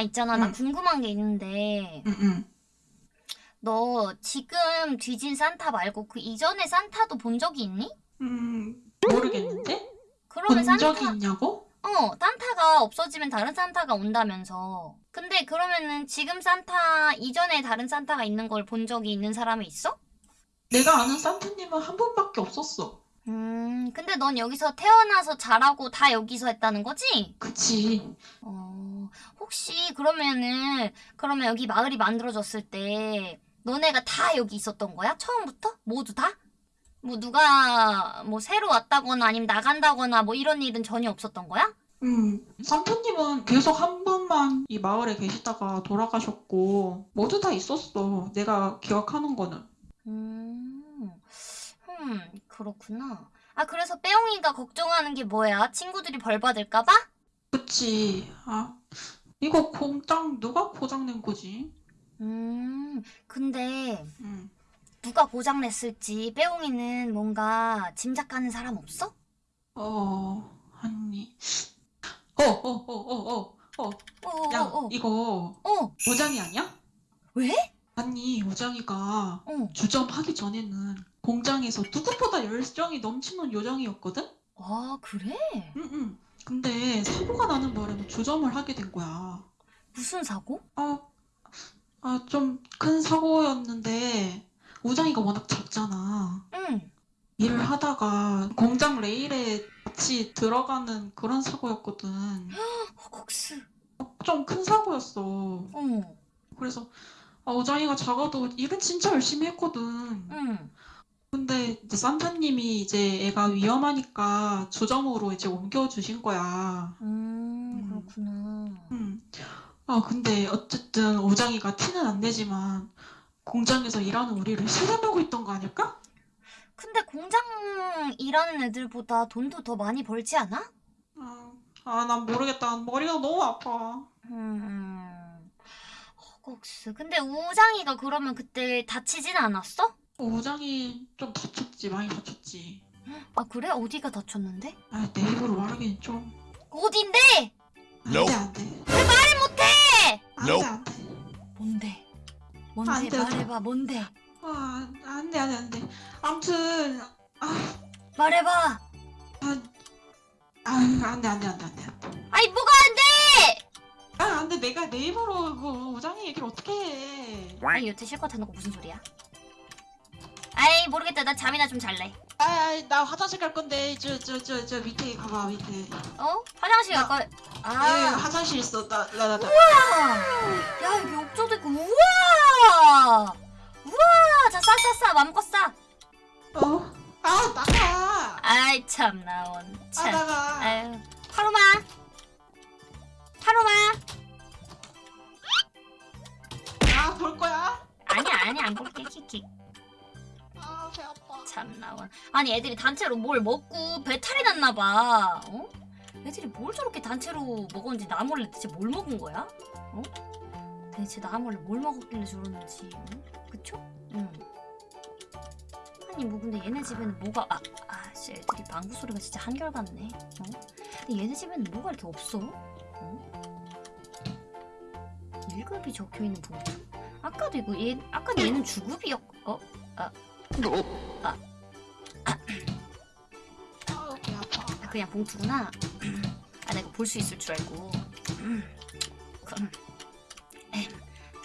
아 있잖아 나 응. 궁금한 게 있는데 응응. 너 지금 뒤진 산타 말고 그 이전의 산타도 본 적이 있니? 음 모르겠는데? 그러면 본 산타 적이 있냐고? 어 산타가 없어지면 다른 산타가 온다면서 근데 그러면은 지금 산타 이전에 다른 산타가 있는 걸 본 적이 있는 사람이 있어? 내가 아는 산타님은 한 분밖에 없었어. 음 근데 넌 여기서 태어나서 자라고 다 여기서 했다는 거지? 그치. 어 혹시 그러면은 그러면 여기 마을이 만들어졌을 때 너네가 다 여기 있었던 거야? 처음부터? 모두 다? 뭐 누가 뭐 새로 왔다거나 아니면 나간다거나 뭐 이런 일은 전혀 없었던 거야? 음, 산타님은 계속 한 분만 이 마을에 계시다가 돌아가셨고, 모두 다 있었어. 내가 기억하는 거는. 음, 음, 그렇구나. 아, 그래서 빼옹이가 걱정하는 게 뭐야? 친구들이 벌 받을까 봐? 그치. 아, 이거 공장 누가 고장낸 거지? 음, 근데 음, 누가 고장 냈을지 빼옹이는 뭔가 짐작가는 사람 없어? 어, 아니. 어, 어, 어, 어, 어, 어. 어, 야, 어, 어, 이거 어, 오장이 아니야? 왜? 아니, 오장이가 어, 주점하기 전에는 공장에서 누구보다 열정이 넘치는 요정이었거든? 아, 그래? 응, 응. 근데 사고가 나는 바람에 주점을 하게 된 거야. 무슨 사고? 아, 아, 좀 큰 사고였는데, 우장이가 워낙 작잖아. 응, 일을 하다가 공장 레일에 같이 들어가는 그런 사고였거든. 허걱스. 좀 큰 사고였어. 어, 그래서, 아, 우장이가 작아도 일은 진짜 열심히 했거든. 응, 근데 이제 산타님이 이제 애가 위험하니까 주점으로 이제 옮겨주신 거야. 음, 그렇구나. 음. 아, 근데 어쨌든 오장이가 티는 안 내지만 공장에서 일하는 우리를 실험하고 있던 거 아닐까? 근데 공장 일하는 애들보다 돈도 더 많이 벌지 않아? 아, 아, 난 모르겠다. 머리가 너무 아파. 음, 허걱스. 근데 우장이가 그러면 그때 다치진 않았어? 오장이 좀 다쳤지, 많이 다쳤지. 아, 그래? 어디가 다쳤는데? 아, 내 입으로 말하기는 좀. 어딘데? 안 돼, 안 돼. 말을 못해! 안 돼, 안 돼. 뭔데? 안 뭔데? 돼. 말해봐, 뭔데? 아, 안 돼, 안 돼, 안 돼. 아무튼, 아, 말해봐! 아, 아, 안 돼, 안 돼, 안 돼, 안 돼. 안 돼. 아이, 뭐가 안 돼! 아, 안 돼. 내가 내 입으로 그 오장이 얘기를 어떻게 해. 아니, 여태 실컷 해놓고 무슨 소리야? 아이, 모르겠다. 나 잠이나 좀 잘래. 아, 나 화장실 갈 건데 저 저 저 저 밑에 가봐 밑에. 어? 화장실 갈 나- 거야. 예, 아, 화장실 있어. 나 나 나 나. 야, 여기 욕조도 있고, 우와! 우와! 자, 싸, 싸, 싸. 맘껏 싸. 어? 아 나가. 아이, 참, 나온. 아 참. 나가. 아유, 파로마. 파로마. 아볼 거야? 아니야, 아니야, 안 볼게, 킥킥. 아배 아파. 참 나와. 아니 애들이 단체로 뭘 먹고 배탈이 났나봐. 어? 애들이 뭘 저렇게 단체로 먹었는지 나 몰래 대체 뭘 먹은 거야? 어? 대체 나 몰래 뭘 먹었길래 저러는지. 어? 그쵸? 응. 아니 뭐 근데 얘네 집에는 뭐가 아, 아, 씨, 애들이 방구 소리가 진짜 한결같네. 어? 근데 얘네 집에는 뭐가 이렇게 없어? 어? 1급이 적혀 있는 봉투? 아까도 이거 얘 아까도 얘는 주급이었 어? 아 배 아파. 아, 그냥 봉투구나. 아, 내가 볼 수 있을 줄 알고. 음, 그럼. 에,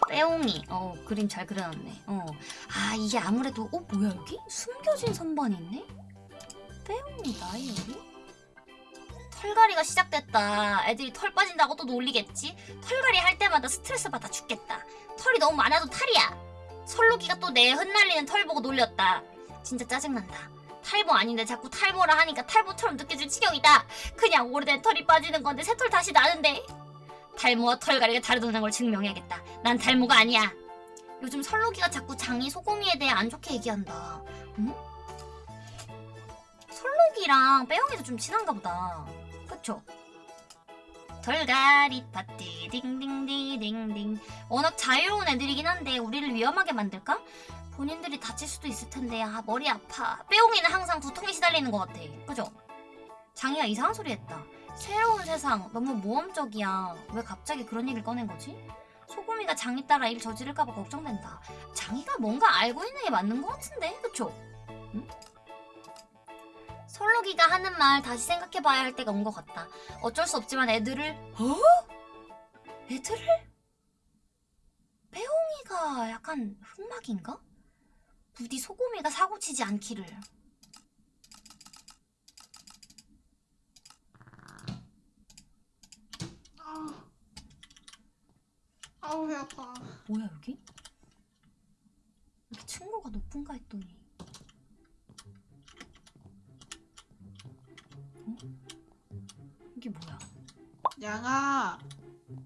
빼옹이. 어, 그림 잘 그려놨네. 어. 아, 이게 아무래도, 어, 뭐야, 여기? 숨겨진 선반이 있네? 빼옹이 나이 여기? 털갈이가 시작됐다. 애들이 털 빠진다고 또 놀리겠지? 털갈이 할 때마다 스트레스 받아 죽겠다. 털이 너무 많아도 탈이야. 설로기가 또 내 흩날리는 털 보고 놀렸다. 진짜 짜증난다. 탈모 아닌데 자꾸 탈모라 하니까 탈모처럼 느껴질 지경이다. 그냥 오래된 털이 빠지는 건데 새 털 다시 나는데. 탈모와 털갈이가 다르다는 걸 증명해야겠다. 난 탈모가 아니야. 요즘 설로기가 자꾸 장이 소고미에 대해 안 좋게 얘기한다. 응? 설로기랑 빼용이도 좀 친한가 보다. 그쵸? 털갈이 파티 딩딩디딩딩 워낙 자유로운 애들이긴 한데 우리를 위험하게 만들까? 본인들이 다칠 수도 있을 텐데 아 머리 아파 빼옹이는 항상 두통에 시달리는 것 같아 그죠? 장이가 이상한 소리 했다 새로운 세상 너무 모험적이야. 왜 갑자기 그런 얘기를 꺼낸 거지? 소금이가 장이 따라 일 저지를까봐 걱정된다. 장이가 뭔가 알고 있는 게 맞는 것 같은데, 그쵸? 응? 설록이가 하는 말 다시 생각해봐야 할 때가 온 것 같다. 어쩔 수 없지만 애들을 어? 애들을? 빼옹이가 약간 흑막인가? 부디 소금이가 사고치지 않기를. 아우, 아우 배 아파. 뭐야 여기? 이렇게 층고가 높은가 했더니 양아,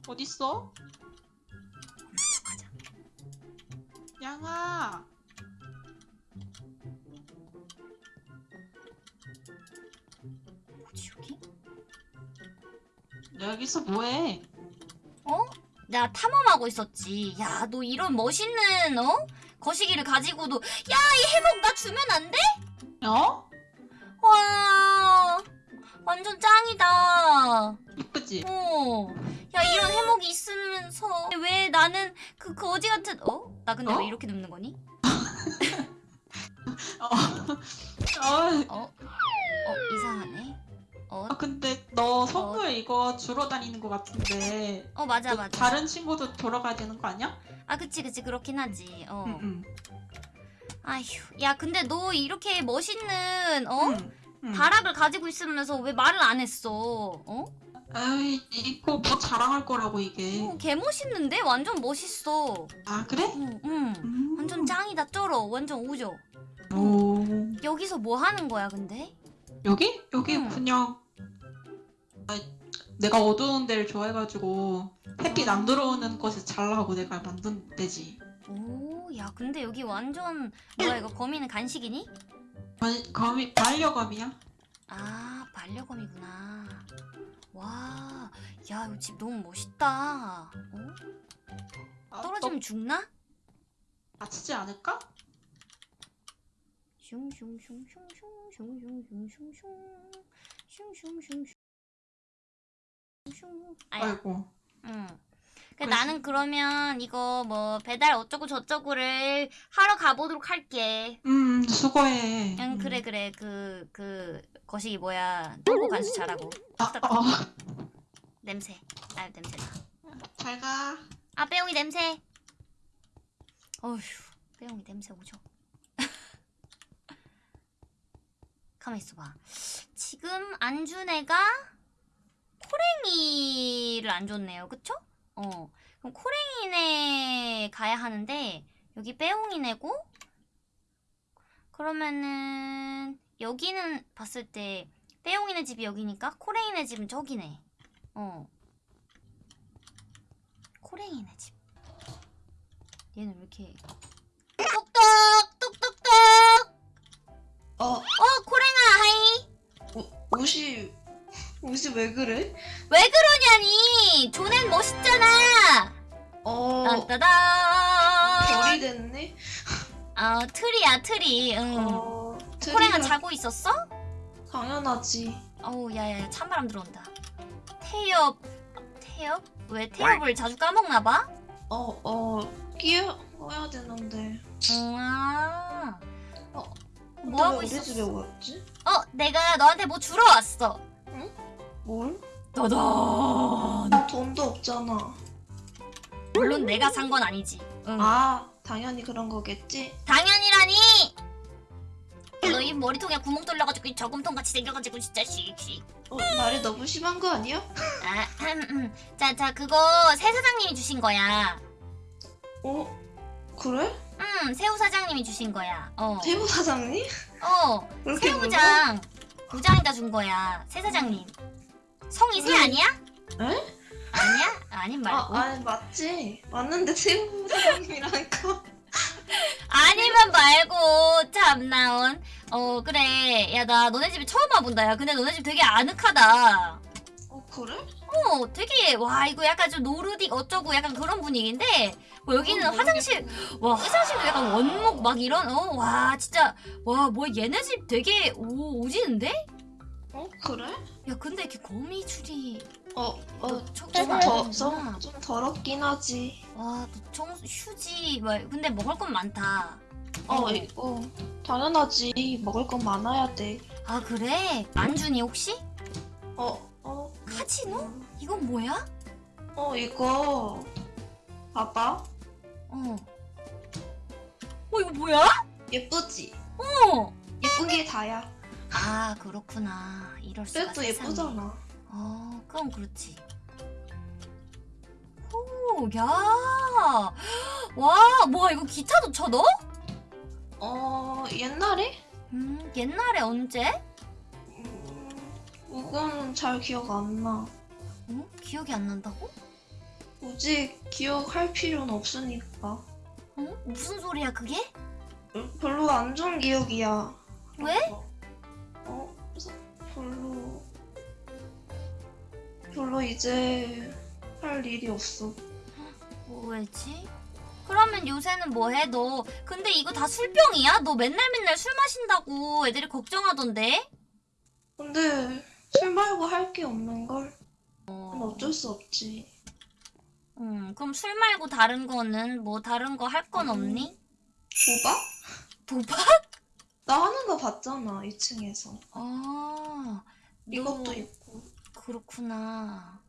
어딨어? 양아. 뭐지 여기? 여기서 뭐해? 어? 나 탐험하고 있었지 야 너 이런 멋있는 어? 거시기를 가지고도 야 이 해목 나 주면 안 돼? 어? 와 완전 짱이다 이쁘지? 어. 야 이런 해목이 있으면서 왜 나는 그 거지 같은 어? 나 근데 어? 왜 이렇게 눕는 거니? 어. 어. 어? 어 이상하네. 어? 아, 근데 너 선물 이거 주러 다니는 것 같은데. 어 맞아 너 맞아. 다른 친구도 돌아가야 되는 거 아니야? 아 그치 그치 그렇긴 하지. 어. 아휴. 야 근데 너 이렇게 멋있는 어? 응, 응. 다락을 가지고 있으면서 왜 말을 안 했어? 어? 아이, 이거 뭐 자랑할 거라고 이게. 어, 개 멋있는데? 완전 멋있어. 아, 그래? 응, 응. 음. 완전 짱이다 쩔어. 완전 우죠. 오. 여기서 뭐 하는 거야 근데? 여기? 여기 응. 그냥 아, 내가 어두운 데를 좋아해가지고 햇빛 안 들어오는 곳에 잘라고 내가 만든 데지. 오, 야, 근데 여기 완전 뭐야 이거 거미는 간식이니? 아니, 거미 반려검이야? 아, 반려검이구나. 와, 야, 이 집 너무 멋있다. 어? 아, 떨어지면 죽나? 너 다치지 않을까? 슝슝슝슝슝슝슝슝슝슝슝슝슝 아야, 아이고. 응. 그 그래서- 나는 그러면 이거 뭐 배달 어쩌고 저쩌고를 하러 가보도록 할게. 음, 수고해. 응, 음. 그래 그래 그 그 거시기 뭐야. 똥고 간수 잘하고. 아, 어. 냄새. 아 냄새나. 잘 가. 아 빼용이 냄새. 어휴 빼용이 냄새 오죠. 가만 있어봐. 지금 안준 애가 코랭이를 안 줬네요. 그쵸? 어. 그럼 코랭이네 가야 하는데 여기 빼용이네고 그러면은 여기는 봤을 때 빼용이네 집이 여기니까 코랭이네 집은 저기네 어 코랭이네 집. 얘는 왜 이렇게 똑똑 똑똑똑. 어, 어 코랭아 hi. 옷이 옷이 왜 그래? 왜 그러냐니? 조넨 멋있잖아. 어, 딴따단. 별이 됐네. 어 트리야 트리. 응. 어, 코랭아 트리가 자고 있었어? 당연하지. 어우 야야 찬바람 들어온다. 태엽 태엽? 왜 태엽을 자주 까먹나 봐? 어, 어, 끼워야 되는데. 응. 아. 어, 뭐 하고 있었어? 집에 왔지? 어 내가 너한테 뭐 주러 왔어. 뭘? 따단. 돈도 없잖아. 물론 내가 산 건 아니지. 응. 아, 당연히 그런 거겠지. 당연이라니. 너이 머리통에 구멍 뚫려가지고 이 저금통 같이 생겨가지고 진짜 씩씩. 어, 말이 너무 심한 거 아니야? 아, 음, 음. 자, 자, 그거 새 사장님이 주신 거야. 어, 그래? 음, 새우 사장님이 주신 거야. 어, 세무 사장님? 어? 새우장 부장이가 준 거야. 새 사장님. 성이 새 음. 아니야? 에? 아니야? 아님 말고. 아, 아니 맞지. 맞는데 세무 사장님이라니까. 아니면 말고 참나온. 어, 그래. 야, 나 너네 집에 처음 와본다. 야, 근데 너네 집 되게 아늑하다. 어, 그래? 어, 되게 와 이거 약간 좀 노르딕 어쩌고 약간 그런 분위기인데 뭐 여기는 어, 화장실 와 화장실도 약간 원목 막 이런 어 와 진짜 와 뭐 얘네 집 되게 오 오지는데? 어 그래? 야 근데 이렇게 거미줄이 어, 너 어, 청소 좀안 더, 하는구나. 좀, 좀 더럽긴 하지. 와너 청소 휴지 막 근데 먹을 건 많다 어, 이거 당연하지. 먹을 건 많아야 돼. 아 그래? 안준이 혹시? 어, 어. 카지노? 이건 뭐야? 어, 이거 봐봐. 어. 어 이거 뭐야? 예쁘지? 어. 예쁜 게 다야. 아 그렇구나. 이럴 수가 그래도 세상에. 예쁘잖아. 어 그럼 그렇지. 오, 야, 와, 뭐야 이거 기타도 쳐넣 어? 어, 옛날에? 음, 옛날에 언제? 음, 그건 잘 기억 안 나. 어? 기억이 안 난다고? 굳이 기억할 필요는 없으니까. 어? 무슨 소리야 그게? 음, 별로 안 좋은 기억이야. 왜? 어, 그래서 별로 별로 이제 할 일이 없어. 뭐지? 그러면 요새는 뭐 해 너? 근데 이거 다 술병이야? 너 맨날 맨날 술 마신다고 애들이 걱정하던데? 근데 술 말고 할 게 없는 걸. 그건 어쩔 수 없지. 음, 그럼 술 말고 다른 거는 뭐 다른 거 할건 음. 없니? 도박? 도박? 나 하는 거 봤잖아 2층에서. 아, 너 이것도 있고. 그렇구나.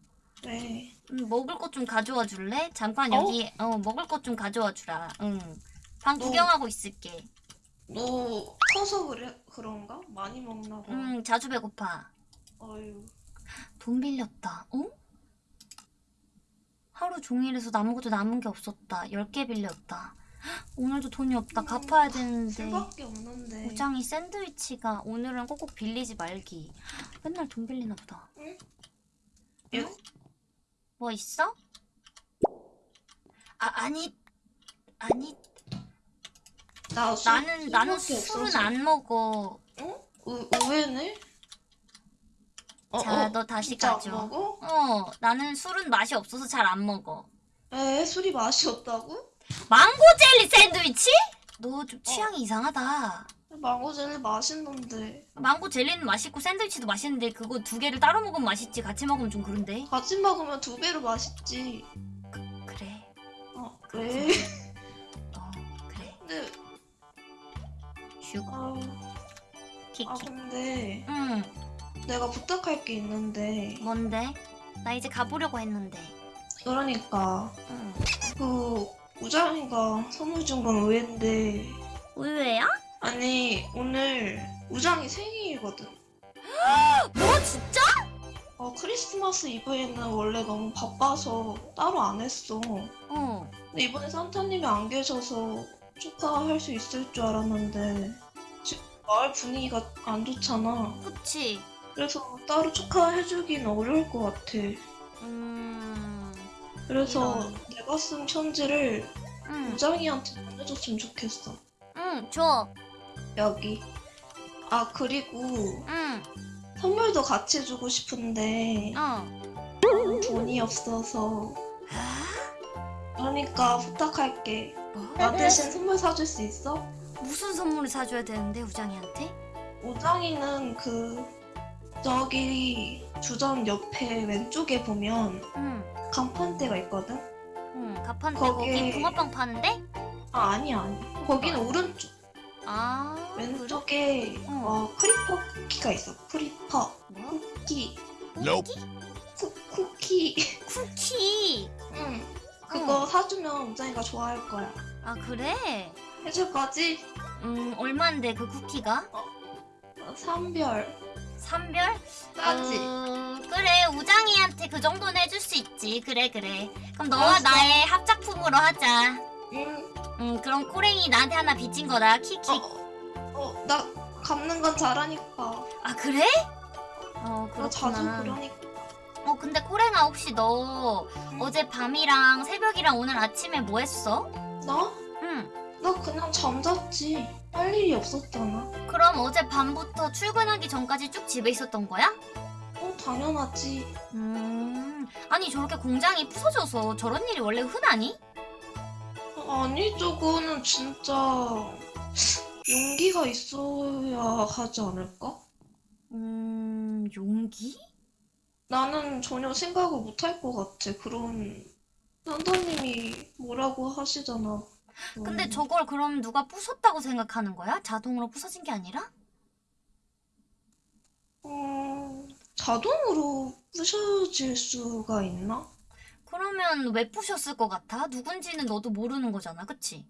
왜? 음, 먹을 것 좀 가져와 줄래? 잠깐 어? 여기 어, 먹을 것 좀 가져와 주라. 응. 방 너- 구경하고 있을게. 너 커서 그래 그런가? 많이 먹나 봐. 응, 자주 배고파. 어휴. 돈 빌렸다. 어? 하루 종일 해서 아무것도 남은 게 없었다. 10개 빌렸다. 헉, 오늘도 돈이 없다. 음, 갚아야 되는데. 우장이 샌드위치가 오늘은 꼭꼭 빌리지 말기. 맨날 돈 빌리나 보다. 응? 응? 야, 뭐 있어? 아 아니 아니 나 술, 나는 나는 술은 없어서. 안 먹어. 어? 의, 의외네? 어, 자 어, 너 다시 가져. 어 나는 술은 맛이 없어서 잘 안 먹어. 에 술이 맛이 없다고? 망고 젤리 샌드위치? 너 좀 취향이 이상하다. 망고 젤리 맛있는데 망고 젤리는 맛있고 샌드위치도 맛있는데 그거 두 개를 따로 먹으면 맛있지 같이 먹으면 좀 그런데. 같이 먹으면 두 배로 맛있지. 그래. 어, 왜? 어 그래. 근데 슉 아, 키키. 아 근데 응 내가 부탁할 게 있는데 뭔데? 나 이제 가보려고 했는데. 그러니까 응. 그 우장이가 선물 준 건 의외인데 의외야? 아니 오늘 우장이 생일이거든. 뭐 진짜? 어 크리스마스 이브에는 원래 너무 바빠서 따로 안 했어. 어. 근데 이번에 산타님이 안 계셔서 축하할 수 있을 줄 알았는데 지금 마을 분위기가 안 좋잖아. 그치. 그래서 따로 축하해주긴 어려울 것 같아. 음. 그래서 이런. 내가 쓴 편지를 응. 우장이한테 보내줬으면 좋겠어. 응. 줘. 여기. 아 그리고 응. 선물도 같이 주고 싶은데 어. 돈이 없어서 아? 그러니까 부탁할게. 뭐? 나 대신 선물 사줄 수 있어? 무슨 선물을 사줘야 되는데 우장이한테? 우장이는 그 저기 주점 옆에 왼쪽에 보면 응. 간판대가 있거든? 응. 가판대 거기에- 거기 붕어빵 파는데? 아 아니야 아니 거기는 오른쪽 아. 왼쪽에 어. 어, creeper 쿠키가 있어 creeper? 뭐? 쿠키 Nope. 쿠, 쿠키 쿠키. 응 그거 사주면 우장이가 좋아할 거야 아 그래? 해줄 거지? 음 얼마인데 그 쿠키가? 어, 삼별 삼별? 싸지? 어, 그래 우장이한테 그 정도는 해줄 수 있지. 그래 그래. 그럼 너와 알았어. 나의 합작품으로 하자. 응 음 그럼 꼬랭이 나한테 하나 빚진 거다. 키키. 어, 어, 나 갚는 건 잘하니까 아 그래? 어나 자주 그렇구나. 그러니까 어 근데 꼬랭아 혹시 너 어제 밤이랑 새벽이랑 오늘 아침에 뭐 했어? 나? 응. 나 그냥 잠잤지 할 일이 없었잖아 그럼 어제 밤부터 출근하기 전까지 쭉 집에 있었던 거야? 어 당연하지 음 아니 저렇게 공장이 부서져서 저런 일이 원래 흔하니? 아니 저거는 진짜 용기가 있어야 하지 않을까? 음 용기? 나는 전혀 생각을 못할 것 같아. 그런 산타님이 뭐라고 하시잖아. 근데 음. 저걸 그럼 누가 부쉈다고 생각하는 거야? 자동으로 부서진 게 아니라? 음, 자동으로 부셔질 수가 있나? 그러면 왜 부셨을 것 같아? 누군지는 너도 모르는 거잖아, 그치?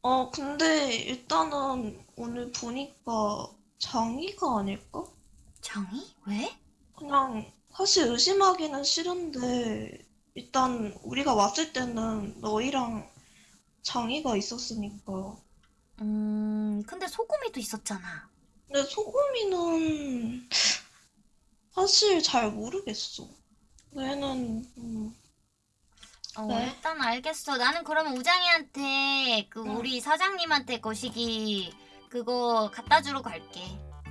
어, 근데 일단은 오늘 보니까 장이가 아닐까? 장이? 왜? 그냥 사실 의심하기는 싫은데 일단 우리가 왔을 때는 너희랑 장이가 있었으니까. 음, 근데 소금이도 있었잖아. 근데 소금이는 사실 잘 모르겠어. 얘는 음, 어, 네. 일단 알겠어. 나는 그러면 우장이한테 그 응. 우리 사장님한테 거시기 그거 갖다 주러 갈게.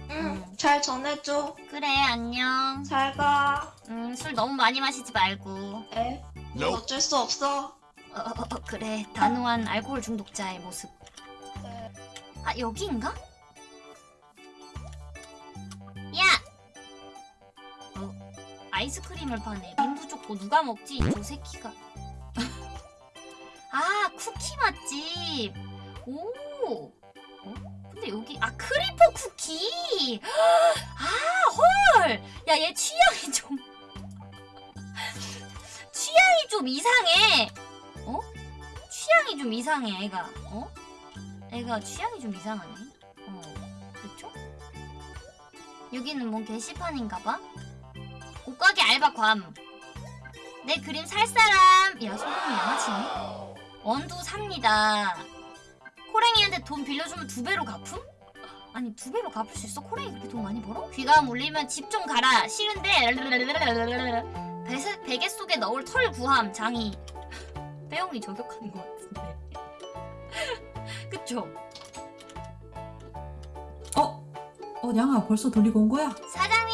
응, 잘 전해줘. 그래, 안녕. 잘 가. 음, 술 너무 많이 마시지 말고. 에? 이건 어쩔 수 없어. 어, 어, 어, 그래. 단호한 알코올 중독자의 모습. 네. 아, 여기인가? 야! 어, 아이스크림을 파네. 민부 줬고 누가 먹지? 저 새끼가. 아, 쿠키 맛집. 오. 어? 근데 여기 아 creeper 쿠키. 아, 헐. 야, 얘 취향이 좀 취향이 좀 이상해. 어? 취향이 좀 이상해, 애가. 어? 애가 취향이 좀 이상하네. 어, 그쵸? 여기는 뭔 게시판인가봐? 옷가게 알바 괌. 내 그림 살 사람. 야, 소금이 양아치네. 원두 삽니다. 코랭이한테 돈 빌려주면 두 배로 갚음? 아니 두 배로 갚을 수 있어? 코랭이 그렇게 돈 많이 벌어? 귀가 물리면 집 좀 가라. 싫은데 베세, 베개 속에 넣을 털 구함 장이. 빼용이 저격하는 것 같은데. 그쵸? 어? 어, 냥아, 벌써 돌리고 온 거야? 사장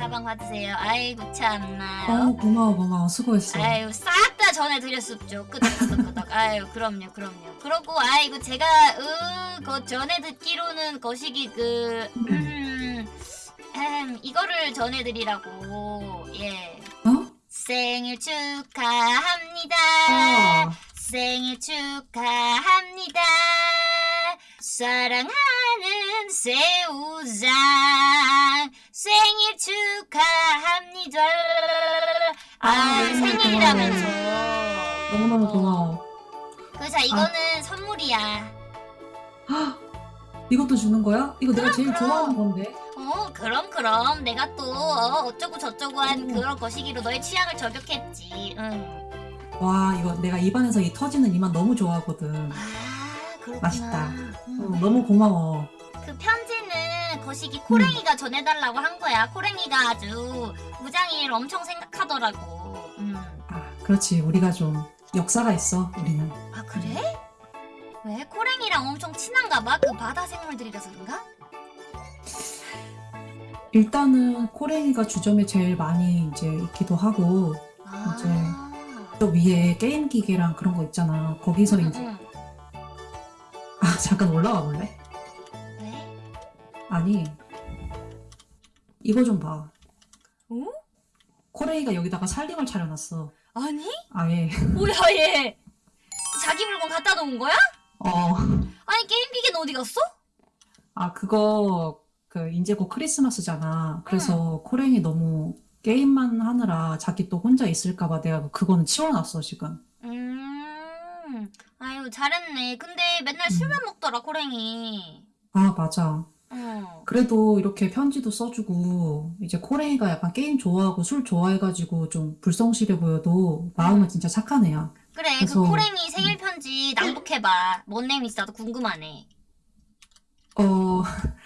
가방 받으세요. 아이고 참나. 어, 고마워, 고마워. 수고했어. 아유 싹 다 전해드렸습죠. 끄덕끄덕끄덕. 아유 그럼요 그럼요. 그러고 아이고 제가 으그 전에 듣기로는 거시기 그 음, 음, 이거를 전해드리라고 예 어? 생일 축하합니다. 아, 생일 축하합니다. 사랑하는 새우장 생일 축하합니다. 아, 아, 생일이라면서. 너무너무 어. 고마워. 그자 이거는 선물이야. 이것도 주는 거야? 이거 내가 제일 그럼. 좋아하는 건데. 어 그럼 그럼 내가 또 어, 어쩌고 저쩌고 한 음. 그런 거시기로 너의 취향을 저격했지. 응. 와, 이거 내가 입안에서 이 터지는 이만 너무 좋아하거든. 아 그렇구나. 맛있다. 음. 어, 너무 고마워. 거시기 코랭이가 전해달라고 한 거야. 코랭이가 아주 무장이를 엄청 생각하더라고. 음. 아, 그렇지. 우리가 좀 역사가 있어, 우리는. 아 그래? 왜 코랭이랑 엄청 친한가 봐? 그 바다 생물들이라서 그런가? 일단은 코랭이가 주점에 제일 많이 이제 있기도 하고, 아. 이제 또 위에 게임 기계랑 그런 거 있잖아. 거기서 응, 이제, 응. 아, 잠깐 올라와 볼래? 왜? 아니, 이거 좀 봐. 어? 코레이가 여기다가 살림을 차려놨어. 아니? 아예. 뭐야 얘? 자기 물건 갖다 놓은 거야? 어. 아니 게임 기계는 어디 갔어? 아, 그거, 그, 이제 곧 크리스마스잖아. 그래서 코랭이 너무 게임만 하느라 자기 또 혼자 있을까봐 내가 그거는 치워놨어, 지금. 음. 아유 잘했네. 근데 맨날 음. 술만 먹더라 코랭이. 아, 맞아. 어. 그래도 이렇게 편지도 써주고, 이제 코랭이가 약간 게임 좋아하고 술 좋아해가지고 좀 불성실해 보여도 마음은 진짜 착한 애야. 그래 그래서- 그 코랭이 생일 편지 낭독해봐. 뭔 내용인지 나도 궁금하네. 어,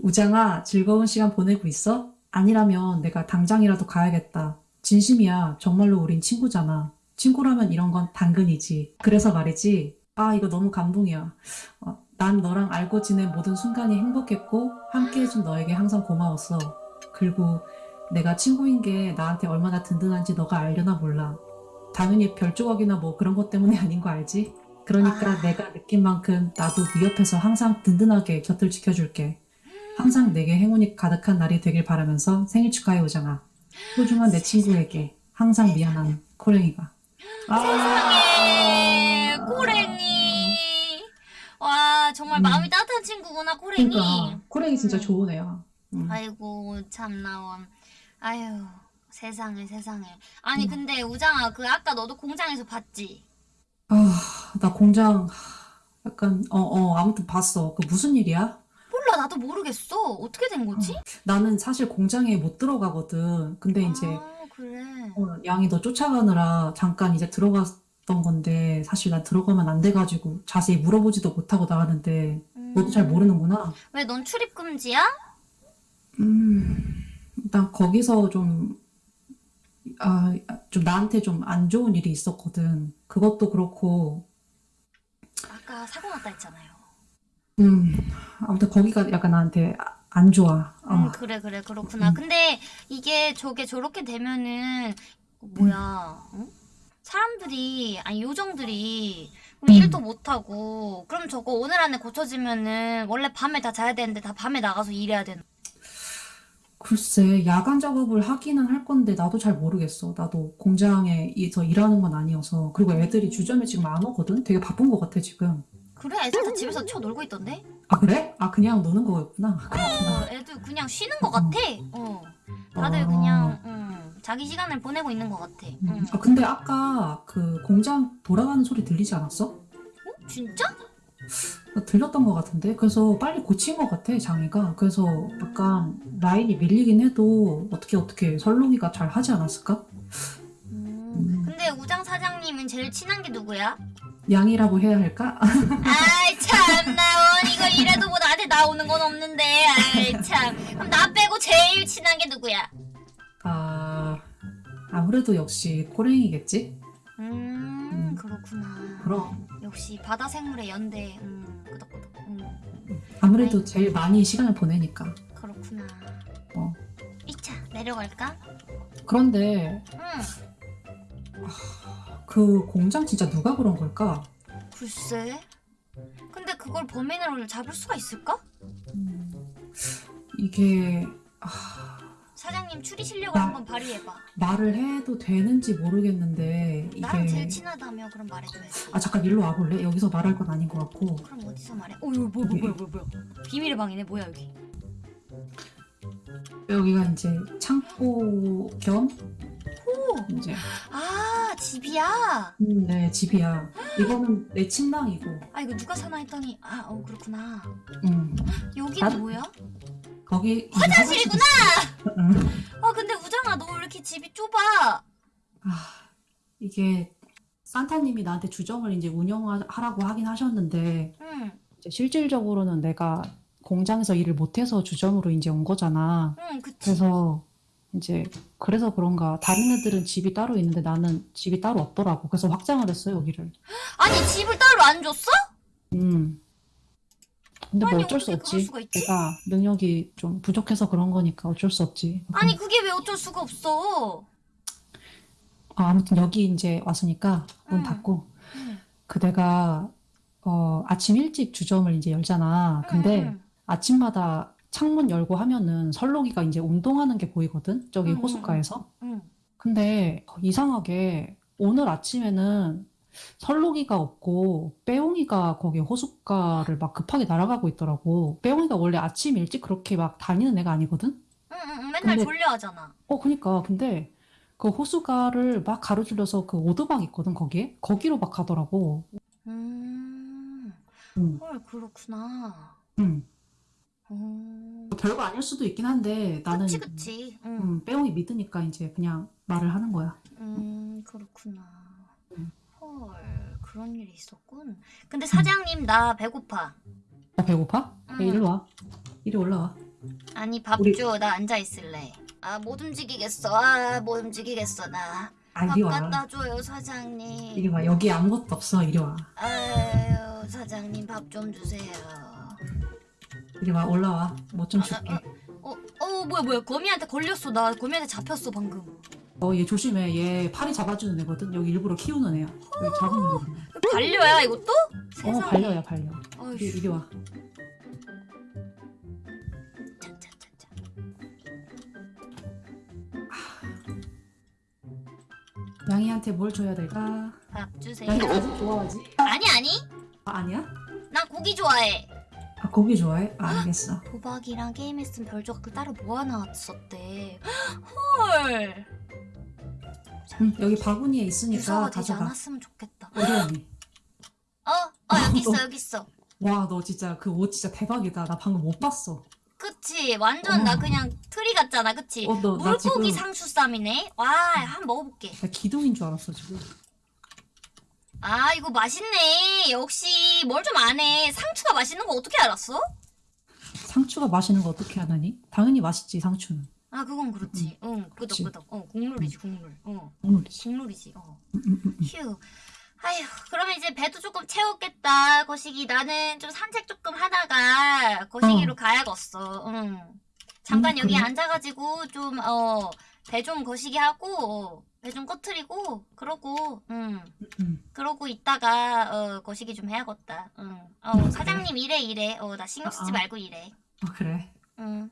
우장아, 즐거운 시간 보내고 있어? 아니라면 내가 당장이라도 가야겠다. 진심이야. 정말로 우린 친구잖아. 친구라면 이런 건 당근이지. 그래서 말이지. 아, 이거 너무 감동이야. 어, 난 너랑 알고 지낸 모든 순간이 행복했고, 함께 해준 너에게 항상 고마웠어. 그리고 내가 친구인 게 나한테 얼마나 든든한지 너가 알려나 몰라. 당연히 별 조각이나 뭐 그런 것 때문에 아닌 거 알지? 그러니까 아. 내가 느낀 만큼 나도 네 옆에서 항상 든든하게 곁을 지켜줄게. 항상 내게 행운이 가득한 날이 되길 바라면서 생일 축하해 오정아. 소중한 내 친구에게 항상 미안한 코랭이가. 아. 세상에 고랭이. 와 정말 음. 마음이 따뜻한 친구구나 고랭이. 그러니까 코랭이 진짜 음. 좋은 애야. 음. 아이고 참나원. 아유 세상에 세상에. 아니 음. 근데 우장아 그 아까 너도 공장에서 봤지? 아, 나 공장 약간 어, 어, 아무튼 봤어. 그 무슨 일이야? 몰라 나도 모르겠어. 어떻게 된 거지? 나는 사실 공장에 못 들어가거든. 근데 이제 아 그래. 어, 양이 너 쫓아가느라 잠깐 이제 들어 갔던 건데 사실 난 들어가면 안 돼가지고 자세히 물어보지도 못하고 나왔는데 너도 잘 모르는구나. 음. 왜넌 출입 금지야? 음, 일단 거기서 좀, 아, 좀 나한테 좀 안 좋은 일이 있었거든. 그것도 그렇고, 아까 사고 났다 했잖아요. 음, 아무튼 거기가 약간 나한테 아- 안 좋아. 어. 음, 그래, 그래, 그렇구나. 음. 근데 이게 저게 저렇게 되면은, 뭐야, 응? 사람들이, 아니, 요정들이 음. 일도 못하고, 그럼 저거 오늘 안에 고쳐지면은, 원래 밤에 다 자야 되는데 다 밤에 나가서 일해야 되는. 글쎄, 야간 작업을 하기는 할 건데 나도 잘 모르겠어. 나도 공장에서 일하는 건 아니어서. 그리고 애들이 주점에 지금 안 오거든? 되게 바쁜 것 같아, 지금. 그래, 애들 다 집에서 쳐 놀고 있던데? 아, 그래? 아, 그냥 노는 거였구나. 어, 애들 그냥 쉬는 것 같아. 어. 다들 어. 그냥, 음, 자기 시간을 보내고 있는 것 같아. 음. 음. 아, 근데 아까 그 공장 돌아가는 소리 들리지 않았어? 진짜? 나 들렸던 것 같은데? 그래서 빨리 고친 것 같아, 장애가. 그래서 약간 라인이 밀리긴 해도 어떻게 어떻게 설록이가 잘 하지 않았을까? 음. 음. 근데 우장 사장님은 제일 친한 게 누구야? 양이라고 해야 할까? 아이 참 나 원 이거 이래도 뭐 나한테 나오는 건 없는데 아이 참 그럼 나 빼고 제일 친한 게 누구야? 아, 아무래도 역시 코랭이겠지? 음, 음. 그렇구나 그럼. 역시 바다 생물의 연대 음 끄덕끄덕 음 아무래도 제일 많이 시간을 보내니까. 그렇구나 어. 이차 내려갈까? 그런데 응그 공장 진짜 누가 그런 걸까? 글쎄 근데 그걸 범인을 잡을 수가 있을까? 음, 이게 아, 사장님 추리 실력을 나- 한번 발휘해봐 말을 해도 되는지 모르겠는데 나랑 제일 이게 친하다며 그럼 말해줘야지 아 잠깐 일로 와볼래? 여기서 말할 건 아닌 것 같고 그럼 어디서 말해? 어 이거 뭐야 뭐야 뭐야 뭐야 비밀의 방이네 뭐야 여기 여기가 이제 창고 겸 오! 이제 아 집이야? 음, 네 집이야. 이거는 내 침낭이고 아 이거 누가 사나 했더니 아 어 그렇구나 음, 여기는 나도- 뭐야? 거기 화장실이구나! 아 근데 우정아 너 왜 이렇게 집이 좁아? 아, 이게 산타님이 나한테 주점을 이제 운영하라고 하긴 하셨는데 응, 이제 실질적으로는 내가 공장에서 일을 못해서 주점으로 이제 온 거잖아. 응 그치 그래서 이제 그래서 그런가 다른 애들은 집이 따로 있는데 나는 집이 따로 없더라고. 그래서 확장을 했어 여기를. 아니 집을 따로 안 줬어? 음. 근데 뭐 아니, 어쩔 수 어떻게 그럴 없지. 수가 있지? 내가 능력이 좀 부족해서 그런 거니까 어쩔 수 없지. 아니 그게 왜 어쩔 수가 없어 아, 아무튼 여기 이제 왔으니까 문 응. 닫고 응, 그 내가 어, 아침 일찍 주점을 이제 열잖아. 근데 응, 아침마다 창문 열고 하면은 설록이가 이제 운동하는 게 보이거든. 저기 응, 응, 호숫가에서. 응. 근데 이상하게 오늘 아침에는 설록이가 없고 빼옹이가 거기 호숫가를 막 급하게 날아가고 있더라고. 빼옹이가 원래 아침 일찍 그렇게 막 다니는 애가 아니거든. 응, 응, 응, 맨날 근데- 졸려하잖아 어, 그니까. 근데 그 호수가를 막 가로질러서 그 오두막 있거든, 거기에? 거기로 막 가더라고. 음, 응, 헐 그렇구나 응. 음, 별거 아닐 수도 있긴 한데 나는 그치 그치 응. 음, 빼옹이 믿으니까 이제 그냥 말을 하는 거야. 음, 그렇구나. 음. 헐, 그런 일이 있었군. 근데 사장님, 나 배고파. 나 배고파? 응. 야, 이리로 와. 이리 올라와. 아니, 밥 우리- 줘. 나 앉아 있을래. 아, 못 움직이겠어. 아, 못 움직이겠어, 나. 아, 밥 이리 와. 갖다 줘요, 사장님. 이리 와. 여기 아무것도 없어. 이리 와. 아유, 사장님, 밥 좀 주세요. 이리 와. 올라와. 뭐 좀 줄게. 어, 어, 뭐야, 뭐야. 거미한테 걸렸어. 나 거미한테 잡혔어, 방금. 어, 얘 조심해. 얘 파리 잡아주는 애거든. 여기 일부러 키우는 애야. 여기 잡으면 거든. 반려야 이것도? 어, 세상에. 발려야 발려. 이리, 이리 와. 짜짜짜짜. 양이한테 뭘 줘야 될까? 밥 주세요. 양이 가족 좋아하지? 아니 아니. 아, 아니야? 나 고기 좋아해. 아, 고기 좋아해? 아, 알겠어. 도박이랑 게임했으면 별 조각들 따로 모아 놨었대. 헐. 응, 여기 바구니에 있으니까 유서가 되지 가져가. 않았으면 좋겠다. 우리 언니. 어, 어 여기 있어 여기 있어. 와, 너 진짜 그 옷 진짜 대박이다. 나 방금 못 봤어. 그치 완전 나 어. 그냥 트리 같잖아 그치? 어, 너, 나 지금 물고기 상추쌈이네. 와 한번 먹어볼게. 나 기둥인 줄 알았어, 지금. 아 이거 맛있네. 역시 뭘 좀 아네. 상추가 맛있는 거 어떻게 알았어? 상추가 맛있는 거 어떻게 하다니? 당연히 맛있지, 상추는. 아 그건 그렇지. 응 그치. 끄덕끄덕. 어 국룰이지 국룰. 어 오늘이지. 국룰이지. 어. 음, 음, 음, 음. 휴. 아휴, 그러면 이제 배도 조금 채웠겠다. 거시기 나는 좀 산책 조금 하다가 거시기로 어. 가야겠어. 응. 잠깐 음, 여기 그래? 앉아가지고 좀 어 배 좀 거시기 하고 배 좀 꺼트리고 그러고 응. 음. 그러고 있다가 어 거시기 좀 해야겠다. 응. 어 음, 그래. 사장님 이래 이래. 어 나 신경 쓰지 아, 아. 말고 이래. 어, 그래. 응.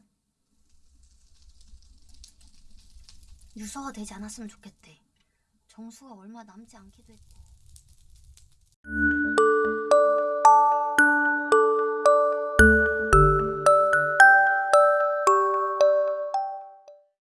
유서가 되지 않았으면 좋겠대. 정수가 얼마 남지 않기도 했고.